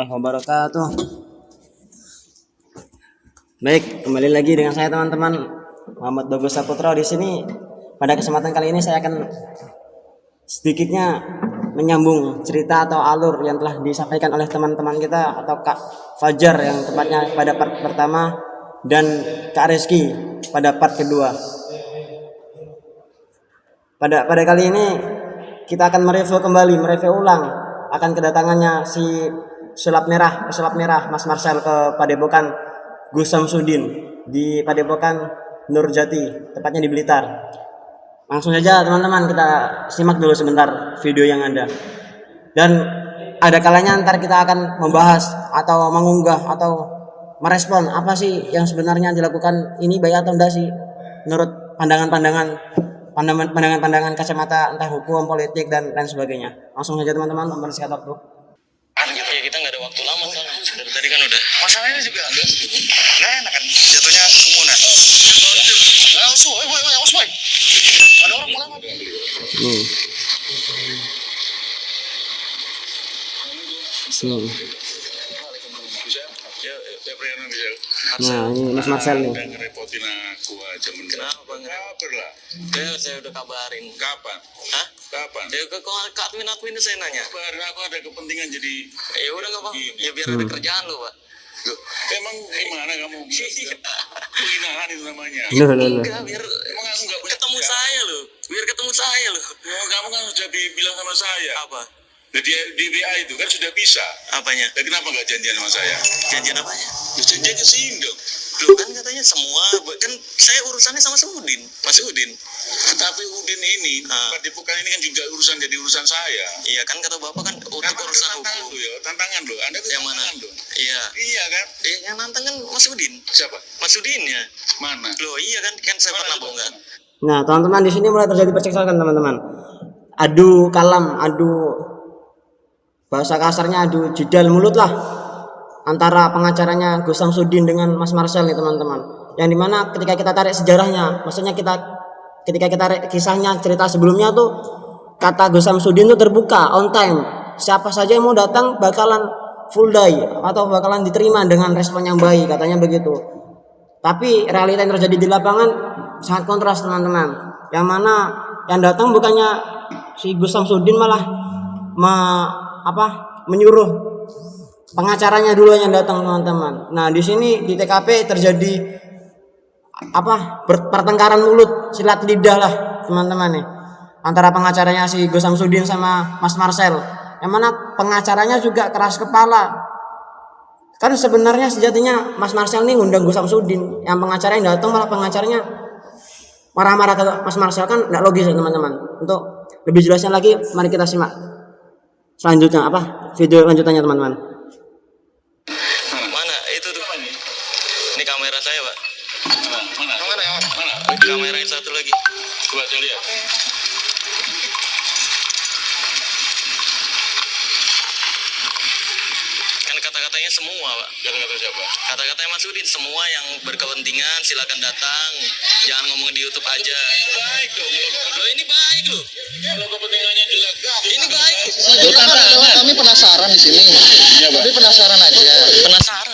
Warahmatullahi wabarakatuh. Baik, kembali lagi dengan saya teman-teman Muhammad Bagus Saputra di sini. Pada kesempatan kali ini saya akan sedikitnya menyambung cerita atau alur yang telah disampaikan oleh teman-teman kita atau Kak Fajar yang tepatnya pada part pertama dan Kak Reski pada part kedua. Pada pada kali ini kita akan mereview kembali, mereview ulang akan kedatangannya si sulap merah, sulap merah Mas Marcel ke Padepokan Gus Samsudin di Padepokan Nurjati, tepatnya di Blitar. Langsung saja teman-teman kita simak dulu sebentar video yang ada. Dan ada kalanya ntar kita akan membahas atau mengunggah atau merespon apa sih yang sebenarnya dilakukan ini baik atau enggak sih menurut pandangan-pandangan pandangan-pandangan kacamata entah hukum, politik dan lain sebagainya. Langsung saja teman-teman mempersingkat waktu. Ya kita nggak ada waktu lama kan. Dari tadi kan udah. Masalahnya juga enggak Nggak enak kan jatuhnya kerumunan. Ah, suai, woi, woi, suai. Ada orang pulang apa? Hmm. Ya. Nah, ini Mas Marcel nih. Udah ngerepotin aku aja. Kenapa? Kabar lah. Ya saya udah kabarin. Kapan? Hah? Kapan? Ya ke kok ke admin admin saya nanya. Kabarin aku ada kepentingan jadi Ya udah nggak apa. Gini. Ya biar ada kerjaan lo pak. Loh, Emang gimana kamu? Penghinaan itu namanya. Loh, loh, loh. Enggak biar Emang aku nggak punya ketemu kerjaan? saya lo. Biar ketemu saya lo. Oh, kamu kan sudah bilang sama saya. Apa? Di, di WA itu kan sudah bisa. Apanya? Dan kenapa nggak janjian sama saya? Janjian apanya? Ya, janjian ke sini dong. Lo kan katanya semua kan saya urusannya sama Udin. Mas Udin. Tapi Udin ini, Ah. Padepokan ini kan juga urusan jadi urusan saya. Iya kan kata bapak kan untuk ada urusan tantangan hukum. lo ya, tantangan lo. Anda tuh Yang mana? tantangan lo. Iya. Iya kan? Eh, yang nantang kan Mas Udin. Siapa? Mas Udin ya. Mana? Loh iya kan kan saya Mana pernah bongkar. Nah, teman-teman di sini mulai terjadi percekcokan teman-teman. Adu kalam, adu bahasa kasarnya adu jidal mulut lah antara pengacaranya Gus Samsudin dengan Mas Marcel nih teman-teman. Yang di mana ketika kita tarik sejarahnya, maksudnya kita ketika kita tarik kisahnya cerita sebelumnya tuh kata Gus Samsudin tuh terbuka on time. Siapa saja yang mau datang bakalan full day atau bakalan diterima dengan respon yang baik katanya begitu. Tapi realita yang terjadi di lapangan sangat kontras teman-teman. Yang mana yang datang bukannya si Gus Samsudin malah me- apa menyuruh pengacaranya dulu yang datang teman-teman. Nah di sini di TKP terjadi apa pertengkaran mulut silat lidah lah teman-teman nih antara pengacaranya si Gus Samsudin sama Mas Marcel. Yang mana pengacaranya juga keras kepala. Kan sebenarnya sejatinya Mas Marcel nih ngundang Gus Samsudin. Yang pengacara yang datang malah pengacaranya marah-marah ke Mas Marcel. Kan nggak logis ya teman-teman. Untuk lebih jelasnya lagi mari kita simak selanjutnya apa video lanjutannya teman-teman semua, Pak. Kata-kata siapa? Kata-katanya Mas Udin, semua yang berkepentingan silakan datang. Jangan ngomong di YouTube aja. Baik dong. Kalau Loh, ini baik loh. kalau kepentingannya jelek. Ini baik. Kami penasaran di sini. Iya, Pak. Kami penasaran aja. Penasaran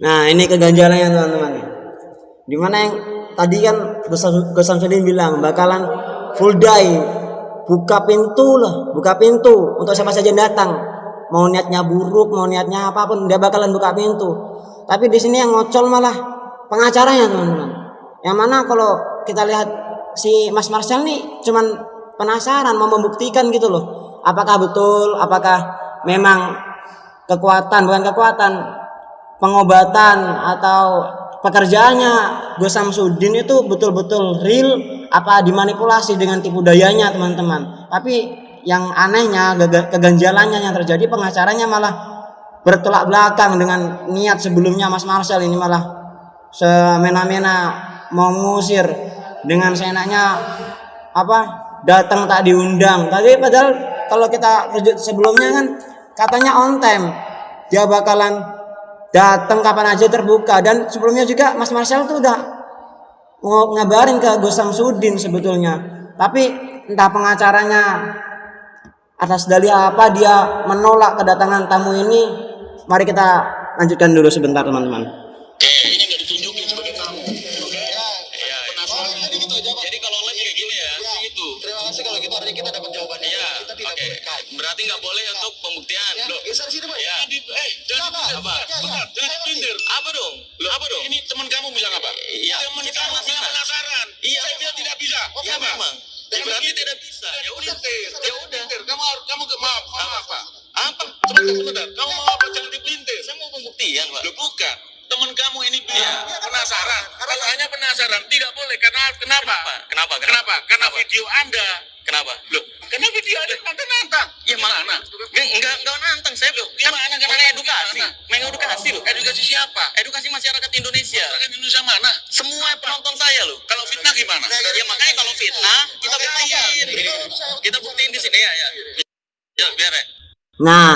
Nah ini keganjalannya teman-teman. Di mana yang tadi kan Gus Sam- Gus Samsudin bilang bakalan full day, buka pintu lah, buka pintu untuk siapa saja yang datang. Mau niatnya buruk, mau niatnya apa pun dia bakalan buka pintu. Tapi di sini yang ngocol malah pengacaranya teman-teman yang mana kalau kita lihat si Mas Marcel nih cuman penasaran mau membuktikan gitu loh apakah betul apakah memang kekuatan bukan kekuatan pengobatan atau pekerjaannya Gus Samsudin itu betul-betul real apa dimanipulasi dengan tipu dayanya teman-teman. Tapi yang anehnya keganjalannya yang terjadi pengacaranya malah bertolak belakang dengan niat sebelumnya Mas Marcel ini malah semena-mena mau ngusir dengan seenaknya apa datang tak diundang. Tapi padahal kalau kita sebelumnya kan katanya on time dia bakalan datang kapan aja terbuka. Dan sebelumnya juga Mas Marcel tuh udah ngabarin ke Gus Samsudin sebetulnya. Tapi entah pengacaranya atas dalih apa dia menolak kedatangan tamu ini. Mari kita lanjutkan dulu sebentar teman-teman Apa dong? Loh, Apa dong? Ini teman kamu bilang apa? Iya. Teman Kita kamu bilang penasaran. Iya. Saya bilang tidak bisa. Oke, Ya Kenapa? memang. Ya, berarti tidak bisa. Ya udah. Ya udah. Kamu harus kamu ke maaf, maaf apa? Apa? Sebentar, sebentar. Kamu mau apa? Jangan dipelintir. Saya mau pembuktian, Pak. Loh bukan. Teman kamu ini bilang Iya. penasaran. Kalau hanya penasaran tidak boleh. Karena kenapa? Kenapa? Kenapa? Kenapa? Karena Kenapa? video Anda. Kenapa? Loh, karena video Anda nantang-nantang. Ya mana? Enggak, enggak, nantang saya. Kan Gimana? Gimana? mengedukasi, loh. Edukasi siapa? Edukasi masyarakat Indonesia. Masyarakat Indonesia mana? Semua penonton saya loh. Kalau fitnah gimana? Ya makanya kalau fitnah kita buktiin. Kita buktiin di sini ya, ya. Ya, biar ya. Nah,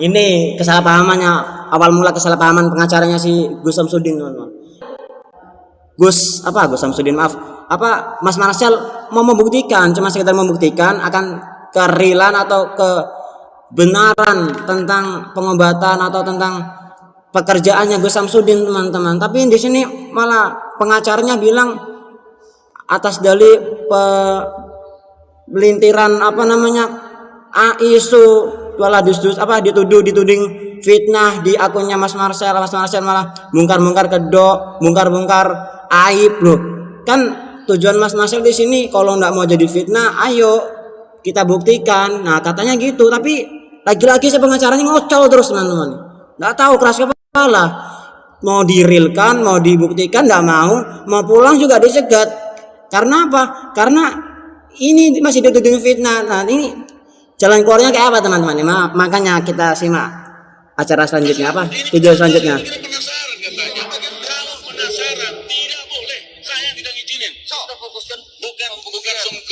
ini kesalahpahamannya awal mula kesalahpahaman pengacaranya si Gus Samsudin, teman-teman. Gus apa Gus Samsudin maaf apa Mas Marcel mau membuktikan cuma sekedar membuktikan akan kerealan atau kebenaran tentang pengobatan atau tentang pekerjaannya Gus Samsudin teman-teman. Tapi di sini malah pengacaranya bilang atas dalih pelintiran apa namanya ah, isu wala dus apa dituduh dituding fitnah di akunnya Mas Marcel. Mas Marcel malah bongkar-bongkar kedok bongkar-bongkar aib. Loh kan tujuan Mas Marcel di sini kalau nggak mau jadi fitnah ayo kita buktikan. Nah katanya gitu. Tapi lagi-lagi saya pengacaranya ngocol terus teman-teman. Nggak tahu keras kepala mau dirilkan mau dibuktikan nggak mau. Mau pulang juga dicegat. Karena apa? Karena ini masih dituduh fitnah. Nah ini jalan keluarnya kayak apa teman-teman? Ma- makanya kita simak acara selanjutnya. Apa? Video selanjutnya.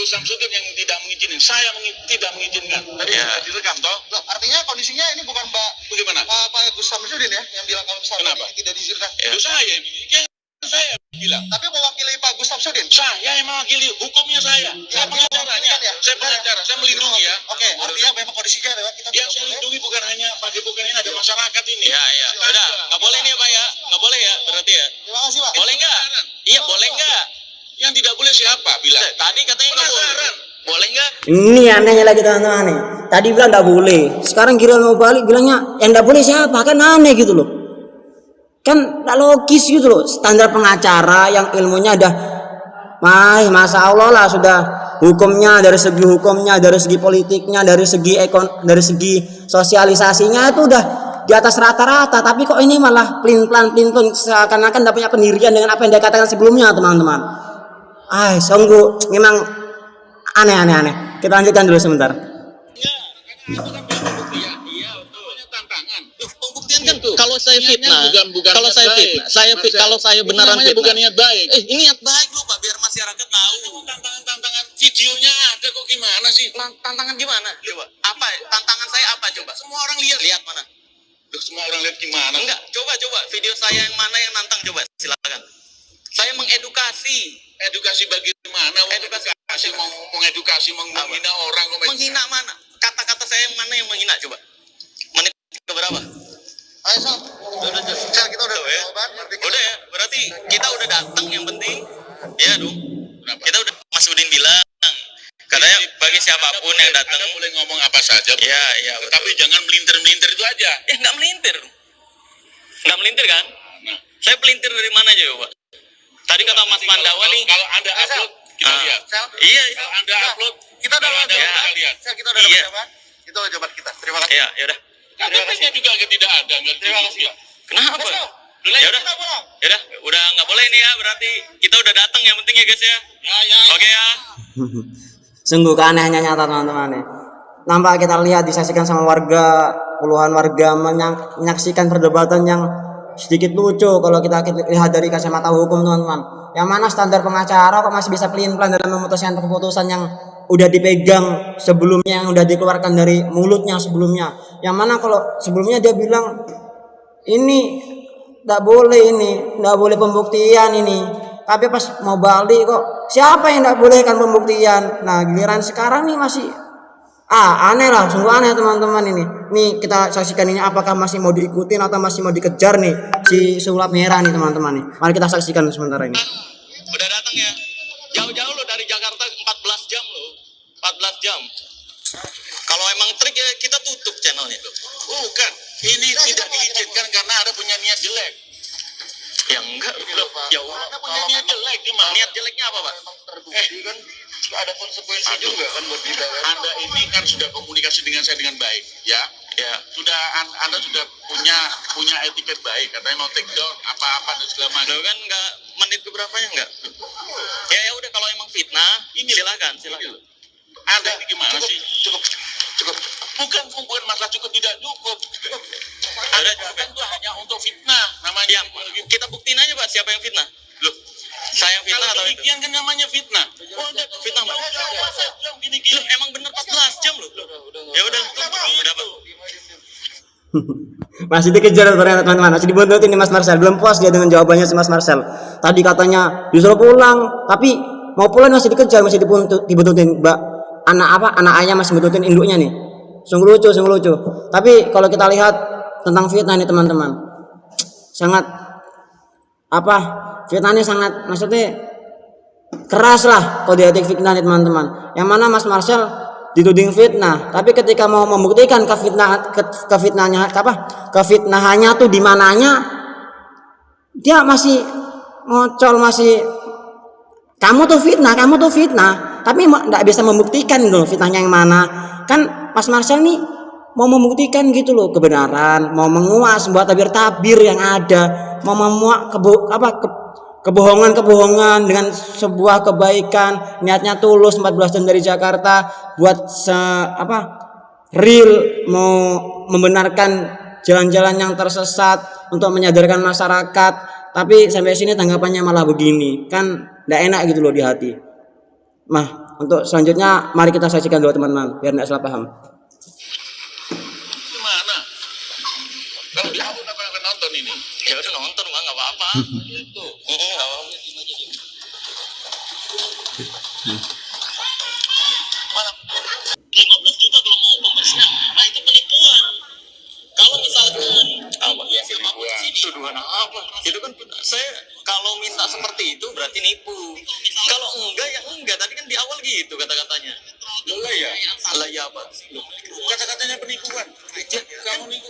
Samsudin yang tidak mengizinin. Saya mengi- tidak mengizinkan. Tadi Ya. sudah direkam toh? Loh, artinya kondisinya ini bukan Mbak Bagaimana? Pak Pak Gus Samsudin ya yang bilang kalau misalnya Kenapa? ini tidak diizinkan. Ya. Itu saya. Yang saya bilang. Tapi mewakili Pak Gus Samsudin. Saya yang mewakili hukumnya saya. Saya pengacaranya. Ya? Saya pengacara. Saya melindungi ya. Oke, artinya memang kondisinya adalah kita Yang saya lindungi bukan hanya Pak Depokan ini, ada masyarakat ini. Ya, ya. Udah, nggak boleh nih ya, Pak ya. Nggak boleh ya, berarti ya. Terima kasih Pak. Boleh nggak? Iya, boleh nggak? Yang tidak boleh siapa bilang? Tadi katanya nggak boleh. Boleh nggak? ini anehnya lagi teman-teman nih tadi bilang nggak boleh sekarang kira mau balik bilangnya yang nggak boleh siapa kan aneh gitu loh kan nggak logis gitu loh standar pengacara yang ilmunya udah Mah, masa Allah lah sudah hukumnya dari segi hukumnya, dari segi politiknya, dari segi ekon, dari segi sosialisasinya itu udah di atas rata-rata. Tapi kok ini malah pelin pelan pelin pelan seakan-akan tidak punya pendirian dengan apa yang dia katakan sebelumnya, teman-teman. Ah, sungguh memang aneh-aneh aneh. Kita lanjutkan dulu sebentar. Iya, itu kan pembuktian. Iya, tantangan. Loh, pembuktian kan kalau saya fitnah, bukan bukan kalau saya baik. fitnah, saya fit, kalau saya benaran fitnah. bukan niat baik. Eh, ini niat baik loh, Pak, biar masyarakat tahu. tantangan-tantangan videonya ada kok gimana sih? Tan- Tantangan gimana? Coba. Apa? Tantangan saya apa coba? Semua orang lihat. Lihat mana? Loh, semua orang lihat gimana? Enggak, coba coba video saya yang mana yang nantang coba silakan. Saya mengedukasi, Edukasi bagaimana? Edukasi. Edukasi mau mengedukasi, menghina orang menghina mana? Kata-kata saya mana yang menghina coba? Menit ke berapa? Ayo Sal. Udah, kita udah Udah ya? Udah ya, berarti kita udah datang yang penting. Ya dong. Kenapa? Kita udah Mas Udin bilang katanya bagi siapa pun yang datang. Anda boleh ngomong apa saja. Bu. Ya, ya, betul. Tapi jangan melintir-melintir itu aja. Ya nggak melintir. Nggak melintir kan? Nah, Saya pelintir dari mana aja coba? Tadi kata Mas Pandawa nih. Kalau Anda upload, kita Ah. lihat. Sel, Iya, Kalau Anda Kita- upload, kita udah Anda Ya. kita lihat. Sel, kita udah dapat Iya. jawaban. Itu jawaban kita. Terima kasih. iya, ya udah. KTP-nya juga tidak ada, nggak Terima kasih. Kenapa? Ya udah. Ya udah, udah nggak boleh nih ya. Berarti kita udah datang yang penting ya guys ya. Ya, ya. Oke ya. Sungguh keanehannya nyata teman-teman ya. Nampak kita lihat disaksikan sama warga, puluhan warga menyak- menyaksikan perdebatan yang sedikit lucu kalau kita lihat dari kacamata hukum teman-teman. Yang mana standar pengacara kok masih bisa pelin-pelan dalam memutuskan keputusan yang udah dipegang sebelumnya yang udah dikeluarkan dari mulutnya sebelumnya. Yang mana kalau sebelumnya dia bilang ini tidak boleh ini, tidak boleh pembuktian ini. Tapi pas mau balik kok siapa yang tidak bolehkan pembuktian? Nah giliran sekarang nih masih ah aneh lah, sungguh aneh teman-teman ini. Nih kita saksikan ini apakah masih mau diikutin atau masih mau dikejar nih si sulap merah nih teman-teman nih. Mari kita saksikan sementara ini. Udah datang ya. Jauh-jauh lo dari Jakarta 14 jam lo. 14 jam. Kalau emang trik ya kita tutup channelnya. Bukan, ini tidak diizinkan karena ada punya niat jelek. Ya enggak. Loh, Ya Anda punya niat jelek gimana? Niat jeleknya apa, Pak? Terbukti kan ada konsekuensi Aduh. juga kan buat kita kan. Anda ini kan sudah komunikasi dengan saya dengan baik, ya. Ya. Sudah an- Anda sudah punya punya etiket baik, katanya mau take down apa-apa dan segala macam. Lo kan enggak menit keberapanya enggak? Ya ya udah kalau emang fitnah, ini silakan, silakan. Anda ini gimana cukup, sih? Cukup, cukup. Bukan bukan masalah cukup tidak cukup. Anda cukup ya? datang itu hanya untuk fitnah namanya. Ya, kita buktiin aja, Pak, siapa yang fitnah. Saya yang fitnah atau itu? kan namanya fitnah. Oh, udah Fitnah, Pak. jam gini-gini. Loh, emang bener 14 jam loh. Ya udah, udah, Pak. Masih dikejar ternyata teman-teman, masih dibuntutin nih Mas Marcel. Belum puas dia dengan jawabannya si Mas Marcel. Tadi katanya disuruh pulang, tapi mau pulang masih dikejar, masih dibuntut, dibuntutin. Mbak, anak apa? Anak ayah masih buntutin induknya nih. Sungguh lucu, sungguh lucu. Tapi kalau kita lihat tentang fitnah nih teman-teman, sangat apa? Fitnahnya sangat, maksudnya keras lah kode etik fitnah nih teman-teman. Yang mana Mas Marcel dituding fitnah, tapi ketika mau membuktikan kefitnah ke, kefitnahnya apa? Kefitnahannya tuh di mananya dia masih ngocol masih kamu tuh fitnah, kamu tuh fitnah, tapi nggak bisa membuktikan loh fitnahnya yang mana. Kan Mas Marcel nih mau membuktikan gitu loh kebenaran, mau menguas buat tabir-tabir yang ada, mau memuak kebo apa ke- kebohongan-kebohongan dengan sebuah kebaikan, niatnya tulus 14 jam dari Jakarta. Buat se apa real mau membenarkan jalan-jalan yang tersesat untuk menyadarkan masyarakat. Tapi sampai sini tanggapannya malah begini. Kan tidak enak gitu loh di hati. Mah untuk selanjutnya mari kita saksikan dulu teman-teman biar tidak salah paham 15 juta kalau mau pembersihan. Nah, itu penipuan. Kalau misalkan. Tuduhan apa? Itu kan saya kalau minta seperti itu berarti nipu. Kalau enggak ya enggak. Tadi kan di awal gitu kata-katanya. Lola ya? Lah ya apa? Kata-katanya penipuan. Kamu nih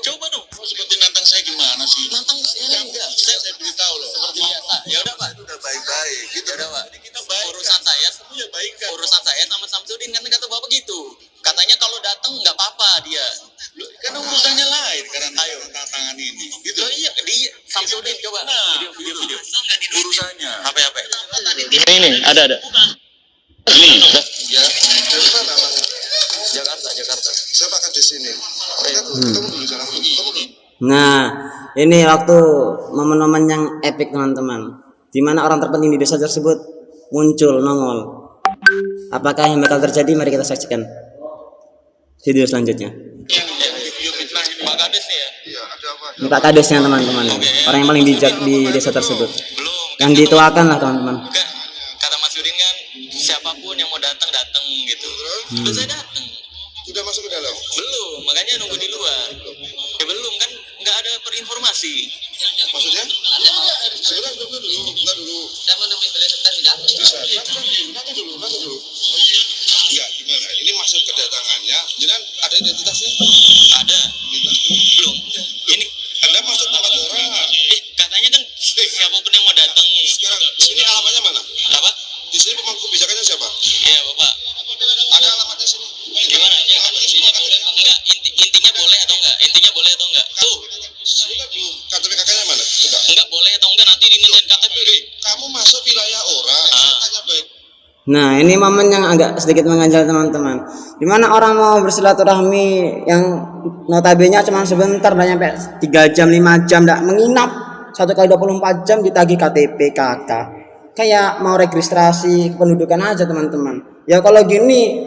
Seperti nantang saya gimana sih? Nantang saya enggak. Saya, saya beritahu loh. Seperti biasa. Ya udah, Pak. Udah baik-baik. Gitu. Ya udah, Pak. Kita baik. Urusan saya Ya baik kan. urusan saya sama Samsudin kan kata bapak gitu katanya kalau datang nggak apa-apa dia Karena urusannya lain karena Ayo. tantangan ini. Gitu. Loh iya di Samsudin coba Nah. video video video Urusannya. HP HP ini ini ada ada Ini. ya nah ini waktu momen-momen yang epic teman-teman. Di mana orang terpenting di desa tersebut muncul nongol. Apakah yang bakal terjadi? Mari kita saksikan video selanjutnya. Ini. Pak Kades nih ya Iya, ada apa? ini Pak Kadesnya teman-teman. Orang yang paling bijak di desa tersebut. Yang dituakan lah teman-teman. Kata Mas Yudin kan siapa pun yang mau datang datang gitu. Saya datang. Sudah masuk ke dalam. belum makanya nunggu di luar ya belum kan nggak ada perinformasi Maksudnya? Sebentar, sebentar dulu, sebentar dulu. saya mau nemuin beliau sebentar dalam Bisa, nanti dulu, nanti dulu, dulu. Enggak, gimana? Ini maksud kedatangannya, jangan ada identitasnya. ada belum ini Anda masuk tempat orang. Eh, katanya kan siapa pun yang mau datang Sekarang, sini kebijakannya siapa? Iya bapak. Ada alamatnya sini. Gimana? Ya, enggak inti, intinya boleh atau enggak? Intinya boleh atau enggak? Tuh, Sudah belum. KTP kakaknya mana? Coba. enggak boleh atau enggak nanti dimintain KTP. Kamu masuk wilayah orang. Saya tanya baik. Nah, ini momen yang agak sedikit mengganjal teman-teman. Di mana orang mau bersilaturahmi yang notabene cuma sebentar, nggak nyampe 3 jam, 5 jam, nggak menginap satu kali 24 jam ditagih KTP KK. Kayak mau registrasi kependudukan aja teman-teman. Ya kalau gini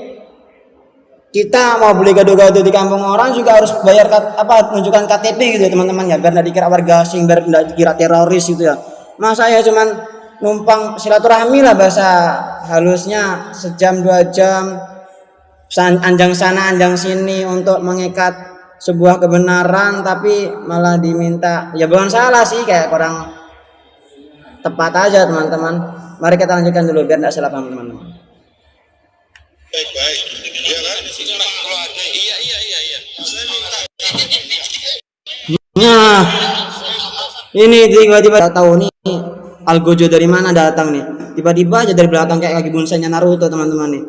kita mau beli gado-gado di kampung orang juga harus bayar apa menunjukkan KTP gitu ya teman-teman ya biar nggak dikira warga asing biar nggak dikira teroris gitu ya masa ya cuman numpang silaturahmi lah bahasa halusnya sejam dua jam san- anjang sana anjang sini untuk mengikat sebuah kebenaran tapi malah diminta ya bukan salah sih kayak kurang tepat aja teman-teman mari kita lanjutkan dulu biar nggak salah paham teman-teman Baik-baik. Iya kan? Iya iya iya iya. Saya minta Nah, ini tiba-tiba tahu nih Algojo dari mana datang nih. Tiba-tiba aja dari belakang kayak kaki bonsainya Naruto teman-teman nih.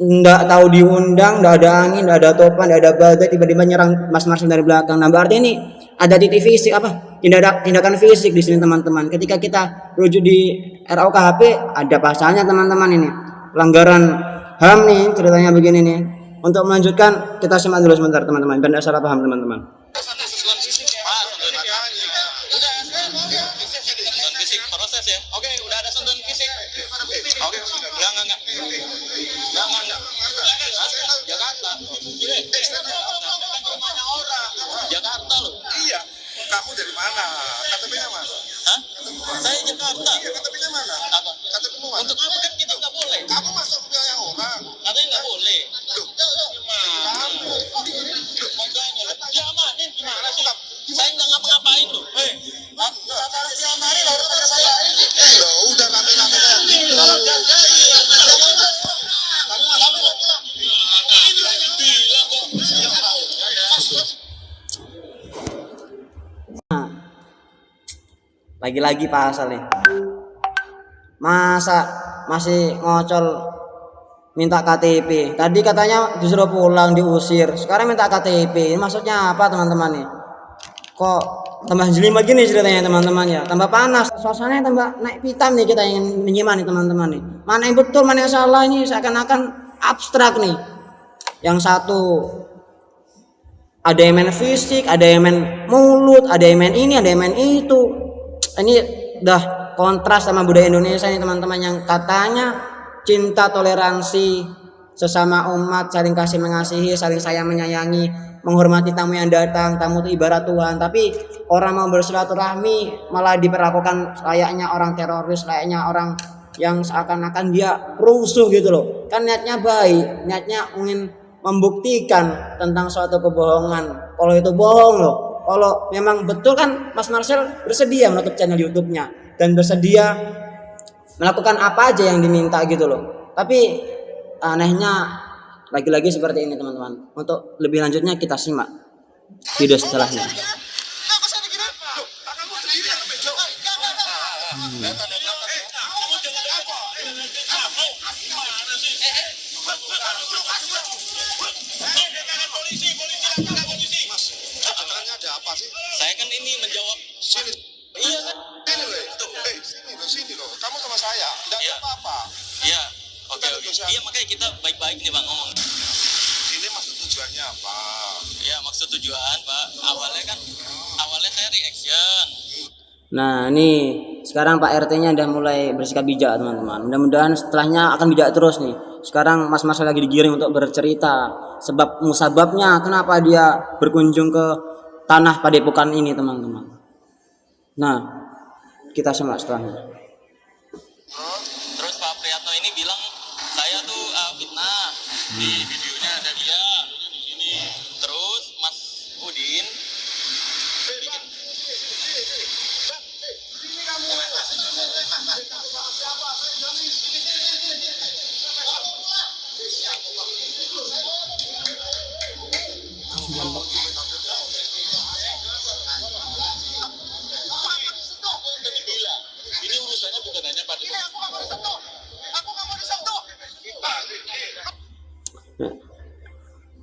Nggak tahu diundang, nggak ada angin, nggak ada topan, nggak ada badai, tiba-tiba nyerang Mas Marcel dari belakang. Nah, berarti ini ada titik fisik apa? Tindakan tindakan fisik di sini teman-teman. Ketika kita rujuk di RUKHP ada pasalnya teman-teman ini. Pelanggaran HAM nih ceritanya begini nih. Untuk melanjutkan kita simak dulu sebentar teman-teman. Nggak salah paham teman-teman. Katanya nggak boleh. Loh, Kamu. Makanya loh. Diamanin gimana sih? Saya nggak ngapa-ngapain loh. Hei. Hah? Loh, udah rame-rame dah. lagi-lagi pasal nih masa masih ngocol minta KTP tadi katanya disuruh pulang diusir. Sekarang minta KTP ini maksudnya apa teman-teman nih? Kok tambah jelimet gini ceritanya teman-teman ya? Tambah panas. Suasananya tambah naik pitam nih kita ingin menyimak nih teman-teman nih. Mana yang betul mana yang salah ini seakan-akan abstrak nih. Yang satu ada yang main fisik, ada yang main mulut, ada yang main ini, ada yang main itu. Ini udah kontras sama budaya Indonesia nih teman-teman yang katanya cinta toleransi sesama umat saling kasih mengasihi, saling sayang menyayangi, menghormati tamu yang datang, tamu itu ibarat Tuhan. Tapi orang mau bersilaturahmi malah diperlakukan layaknya orang teroris, layaknya orang yang seakan-akan dia rusuh gitu loh. Kan niatnya baik, niatnya ingin membuktikan tentang suatu kebohongan. Kalau itu bohong loh. Kalau memang betul kan Mas Marcel bersedia menutup channel YouTube-nya dan bersedia melakukan apa aja yang diminta gitu loh. Tapi anehnya lagi-lagi seperti ini teman-teman. Untuk lebih lanjutnya kita simak video setelahnya. Kenapa ada Iya. Oke oke. Iya makanya kita baik-baik nih bang ngomong. Ini maksud tujuannya apa? Iya maksud tujuan pak. Awalnya kan awalnya saya reaction. Nah ini sekarang Pak RT-nya udah mulai bersikap bijak teman-teman. Mudah-mudahan setelahnya akan bijak terus nih. Sekarang Mas Marcel lagi digiring untuk bercerita sebab musababnya kenapa dia berkunjung ke tanah padepokan ini teman-teman. Nah kita simak setelahnya. Priyatno ini bilang saya tuh uh, fitnah di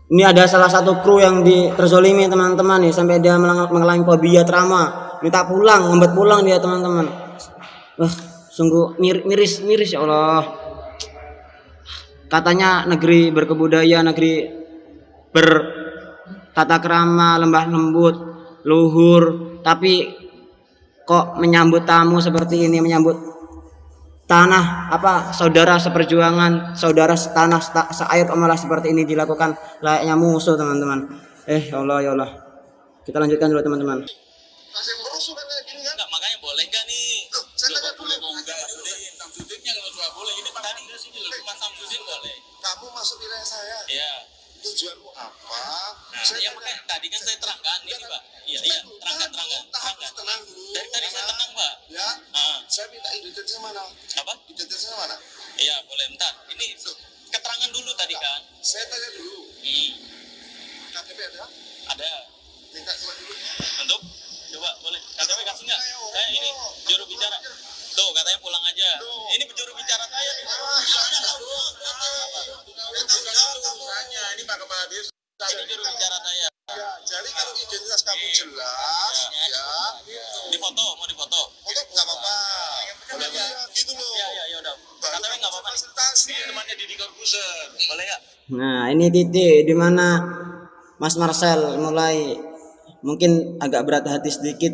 Ini ada salah satu kru yang di terzolimi teman-teman nih sampai dia mengalami fobia trauma, minta pulang, ngembat pulang dia teman-teman. Wah, sungguh mir- miris miris ya Allah. Katanya negeri berkebudayaan, negeri bertata krama, lembah lembut, luhur, tapi kok menyambut tamu seperti ini, menyambut tanah apa saudara seperjuangan saudara setanah seta- seair malah seperti ini dilakukan layaknya musuh teman-teman. Eh ya Allah ya Allah. Kita lanjutkan dulu teman-teman. Makanya boleh nih? Kamu masuk wilayah saya. Iya. Tujuanmu apa? Nah, Saya ya tanya- makanya tadi kan saya terangkan ini, Pak. Iya, iya, terangkan, terangkan, terangkan. tenang dulu. Dari tadi saya tenang, Pak. Ya, Ah, saya minta identitasnya mana? apa? Identitasnya mana? Iya, boleh. Bentar. Ini keterangan dulu tadi kan. Saya tanya dulu. Hmm, KTP ada? ada. Minta cuma dulu. Untuk coba boleh. KTP kasih nggak? Saya ini juru bicara. Tuh, katanya pulang aja. Ini juru bicara saya. nih. Ini Pak Kepala Desa. Ini juru bicara saya. Ya, jadi kalau identitas kamu jelas, ya, Di foto, mau di foto. foto nggak apa-apa. Boleh ya, gitu loh. Iya, iya, iya udah. KTP nggak apa-apa. Ini temannya Didi Corbuzier. Boleh nggak? nah ini titik di mana Mas Marcel mulai mungkin agak berat hati sedikit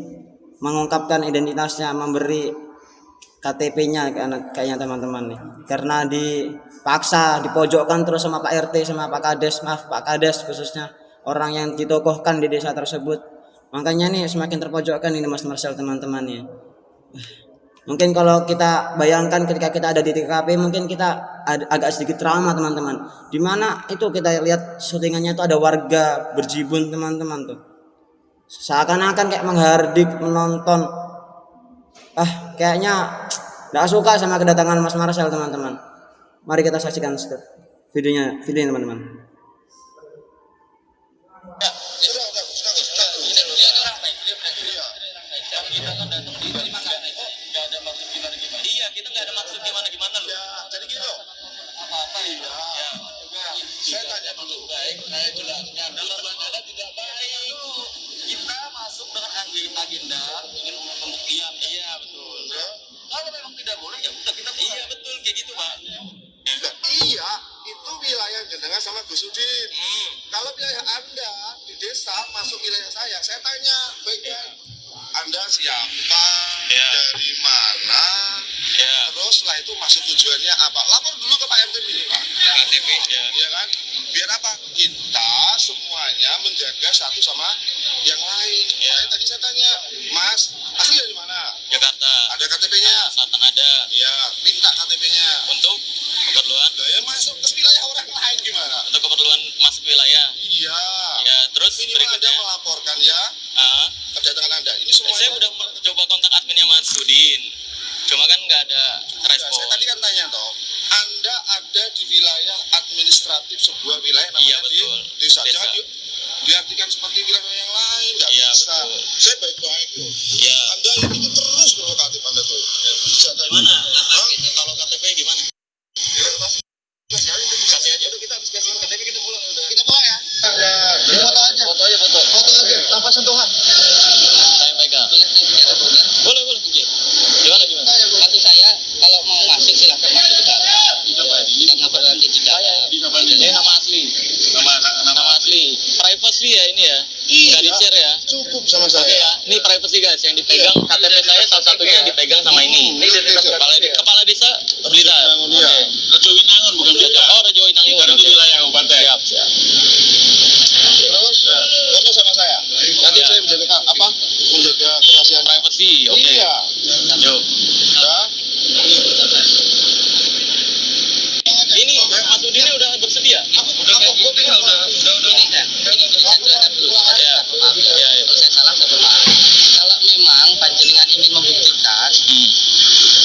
mengungkapkan identitasnya memberi KTP-nya kayaknya teman-teman nih. Karena dipaksa dipojokkan terus sama Pak RT sama Pak Kades maaf Pak Kades khususnya orang yang ditokohkan di desa tersebut. Makanya nih semakin terpojokkan ini Mas Marcel teman-teman ya. Mungkin kalau kita bayangkan ketika kita ada di TKP mungkin kita agak sedikit trauma teman-teman. Di mana itu kita lihat syutingannya itu ada warga berjibun teman-teman tuh. Seakan-akan kayak menghardik menonton. Ah kayaknya nggak suka sama kedatangan Mas Marcel teman-teman. Mari kita saksikan videonya videonya teman-teman. Sudah, siapa? Ya. Dari mana? Ya. Terus setelah itu masuk tujuannya apa? Lapor dulu ke Pak RT ini, Pak. KTP, ya. Iya kan? Biar apa? Kita semuanya menjaga satu sama yang lain. Ya. Makanya tadi saya tanya, Mas, asli dari mana? Jakarta. Ada KTP-nya? Selatan ada. Iya, minta KTP-nya. Untuk keperluan Nah, ya masuk ke wilayah orang lain gimana? untuk keperluan masuk wilayah. Iya. Ya, terus Minimal Anda berikutnya. melaporkan ya Ah, kedatangan Anda. Ini semuanya. saya udah mer- coba kontak adminnya Mas Sudin. Cuma kan nggak ada respon. saya tadi kan tanya toh. Anda ada di wilayah administratif sebuah wilayah namanya Iya, betul. di desa. Desa. Jangan di- diartikan seperti wilayah yang lain. Nggak Iya, bisa. betul. Saya baik-baik loh. Ya. Anda itu terus provokatif Anda tuh. Gimana? Kalau KTP gimana? Kasih aja. Udah kita habis kasih KTP kita pulang udah. Kita pulang ya. Foto aja. Foto aja foto. Foto aja tanpa sentuhan. Saya pegang. boleh saya bicara boleh Boleh boleh. Gimana gimana? maksud saya kalau mau masuk silahkan masuk ke dalam kita ngobrol nanti di dalam Ini nama asli. Nama nama Nama asli. Privacy ya ini ya. Nggak di share ya. Cukup sama Oke saya. ya, ini privacy guys yang dipegang KTP saya salah satunya yang dipegang sama ini. Ini identitas kepala de- kepala desa Blitar. Iya. Rejo Winangun bukan beda. Oh, Rejo Inangun. Blitar itu Oke. wilayah kabupaten. Siap, siap. Terus foto sama saya. Nanti Ya. saya menjaga ka- apa? Menjaga kerahasiaan. Privacy, oke. Iya. Yuk. Udah. Ini Mas Udin ini udah bersedia? udah kayak gitu udah udah udah udah ini ya ini saya jelaskan dulu ada Ya. satu hal Ya, ya. kalau saya salah satu hal kalau memang panjenengan ingin membuktikan Hmm.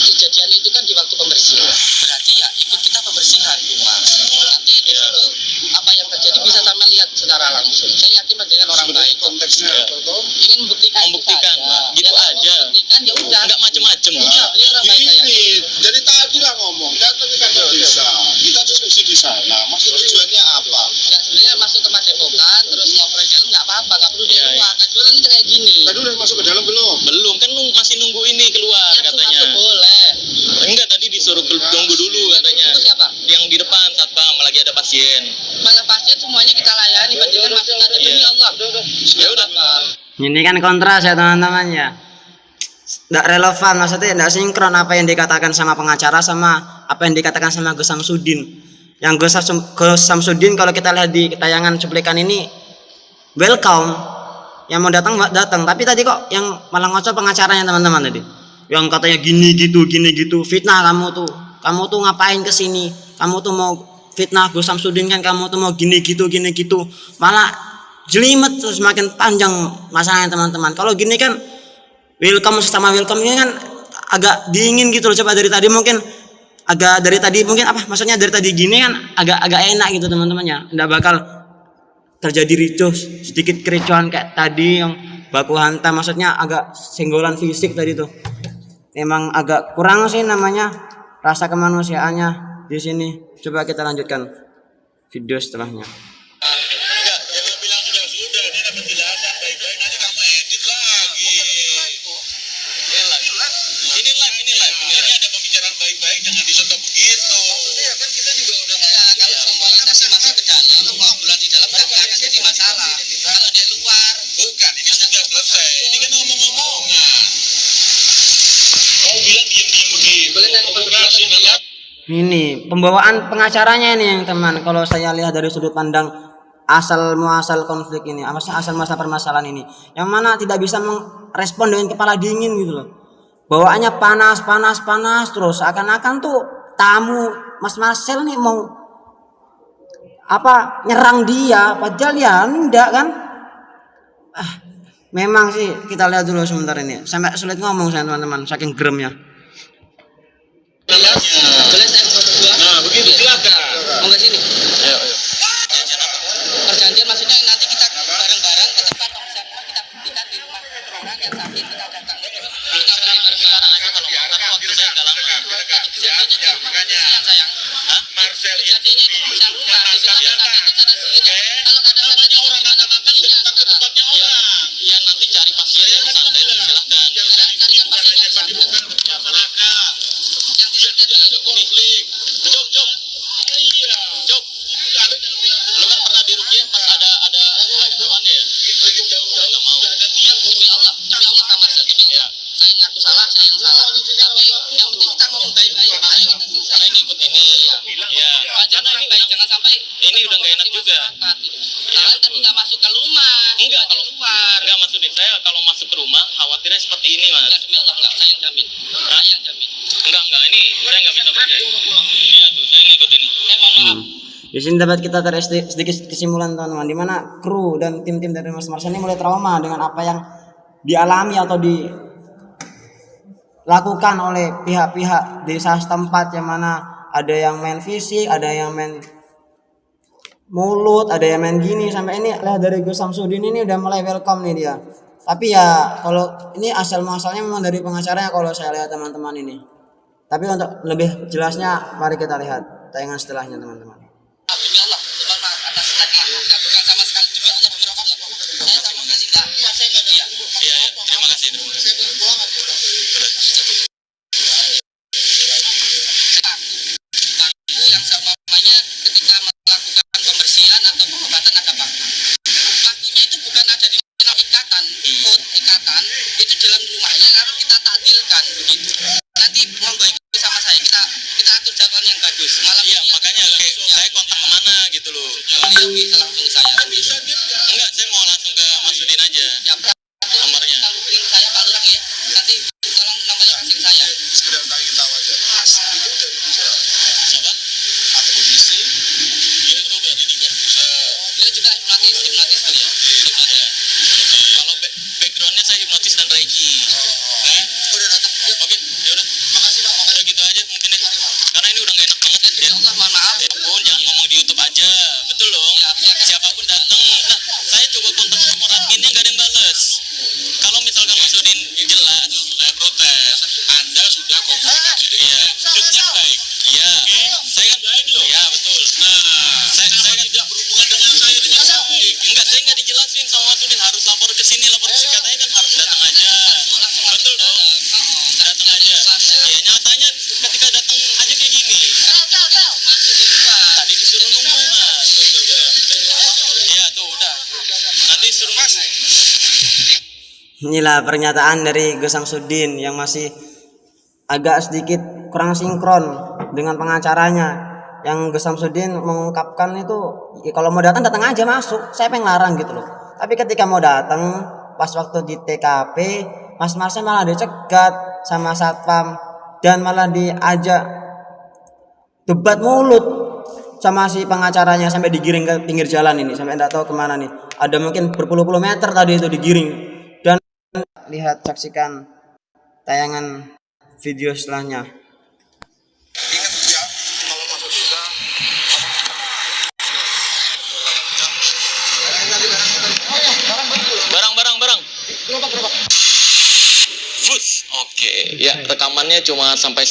kejadian itu kan di waktu pembersihan berarti ya ikut kita pembersihan rumah nanti di Ya. situ apa yang terjadi bisa sama lihat secara langsung saya yakin panjenengan orang Sebenarnya baik konteksnya Ya. apa toh? ingin membuktikan itu Membuktikan, saja. Pak. Gitu Ya, kalau aja. membuktikan ya udah Enggak macem-macem. Iya, beliau orang baik saya Gini, jadi tadi lah ngomong, datang ke kantor desa, kita diskusi di sana. Maksud tujuannya apa? ini keluar Yang katanya. masuk boleh. Enggak tadi disuruh kel- tunggu dulu katanya. Tunggu siapa? Yang di depan satpam lagi ada Malah pasien semuanya kita layani, panjenengan masuk aja demi Iya. Allah. Ya udah. Ini kan kontras ya teman-teman ya. Tidak relevan maksudnya tidak sinkron apa yang dikatakan sama pengacara sama apa yang dikatakan sama Gus Samsudin. Yang Gus Samsudin kalau kita lihat di tayangan cuplikan ini welcome yang mau datang datang tapi tadi kok yang malah ngocok pengacaranya teman-teman tadi yang katanya gini gitu gini gitu fitnah kamu tuh kamu tuh ngapain ke sini kamu tuh mau fitnah Gus Samsudin kan kamu tuh mau gini gitu gini gitu. Malah jelimet terus makin panjang masalahnya teman-teman. Kalau gini kan welcome sama welcome ini kan agak dingin gitu loh. Coba dari tadi mungkin agak dari tadi mungkin apa maksudnya dari tadi gini kan agak agak enak gitu teman-teman ya. Bakal terjadi ricuh sedikit kericuhan kayak tadi yang baku hantam. Maksudnya agak senggolan fisik tadi tuh. Emang agak kurang sih namanya rasa kemanusiaannya di sini coba kita lanjutkan video setelahnya ini pembawaan pengacaranya ini yang teman. Kalau saya lihat dari sudut pandang asal muasal konflik ini asal muasal permasalahan ini? Yang mana tidak bisa merespon dengan kepala dingin gitu loh. Bawaannya panas panas panas terus. Akan-akan tuh tamu Mas Marcel nih mau apa nyerang dia. Padahal ya enggak kan? Ah memang sih kita lihat dulu sebentar ini. Sampai sulit ngomong saya teman-teman saking geremnya boleh saya ngomong berdua? Nah, begitu silakan. Mau nggak sini? Ayo, ayo. Perjanjian maksudnya nanti kita bareng-bareng ke tempat pemeriksaan rumah kita buktikan di rumah orang yang sakit kita datang terus kita bareng-bareng sekarang aja kalau mau tapi waktu saya nggak lama kejadiannya di rumah pembersihan sayang Hah? Marcel itu kejadiannya itu pembersihan rumah di situ ada sakit itu ada sihir kalau nggak ada sakit itu orang gimana kata-kata pembuktian datang ke sekarang tempatnya orang. Iya, nanti cari pasien yang santai dulu silahkan. sekarang carikan pasien yang Tadi santai bukan masyarakat. yang di situ Tidak ada konflik. Jok, Jok. Iya. Jok. Ada yang bilang Lu kan pernah di Rukiah pas ada ada hewannya ya? lagi jauh-jauh Nggak mau. sudah ada niat demi Allah demi Allah Kak Marcel demi Iya. Allah saya ngaku salah saya yang salah tapi yang penting kita ngomong baik-baik ayo kita selesai Karena ini ikut ini. Iya. Wajar orang baik jangan sampai Ini udah nggak enak juga. Salah tapi nggak masuk ke rumah. Enggak di kalau luar. Enggak maksudin saya kalau masuk ke rumah khawatirnya seperti ini mas. Enggak demi Allah enggak. Saya yang jamin. Saya yang jamin. Enggak enggak ini saya nggak bisa percaya. Iya tuh saya ngikutin. Saya mohon maaf. Di sini dapat kita tarik sedi- sedikit kesimpulan teman-teman di mana kru dan tim-tim dari Mas Marcel ini mulai trauma dengan apa yang dialami atau dilakukan oleh pihak-pihak desa setempat yang mana ada yang main fisik, ada yang main mulut, ada yang main gini sampai ini lihat dari Gus Samsudin ini udah mulai welcome nih dia. Tapi ya kalau ini asal muasalnya memang dari pengacaranya kalau saya lihat teman-teman ini. Tapi untuk lebih jelasnya mari kita lihat tayangan setelahnya teman-teman. Inilah pernyataan dari Gus Samsudin yang masih agak sedikit kurang sinkron dengan pengacaranya. Yang Gus Samsudin mengungkapkan itu ya kalau mau datang datang aja masuk, saya pengen larang gitu loh. Tapi ketika mau datang pas waktu di TKP, Mas Marsnya malah dicegat sama satpam dan malah diajak debat mulut sama si pengacaranya sampai digiring ke pinggir jalan ini. Sampai tidak tahu ke mana nih. Ada mungkin berpuluh-puluh meter tadi itu digiring lihat saksikan tayangan video setelahnya. Ingat ya, kalau masuk desa, Barang. Oke, ya rekamannya cuma sampai